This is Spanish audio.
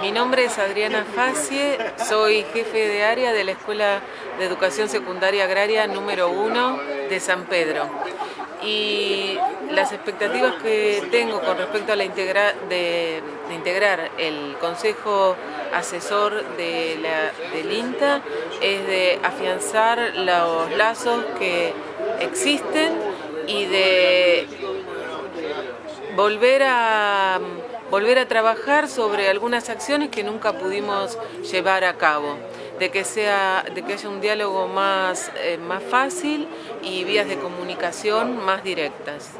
Mi nombre es Adriana Facie, soy jefe de área de la Escuela de Educación Secundaria Agraria número 1 de San Pedro. Y las expectativas que tengo con respecto a la de, integrar el Consejo Asesor de la, del INTA es de afianzar los lazos que existen y de volver a volver a trabajar sobre algunas acciones que nunca pudimos llevar a cabo, de que, sea, de que haya un diálogo más, eh, más fácil y vías de comunicación más directas.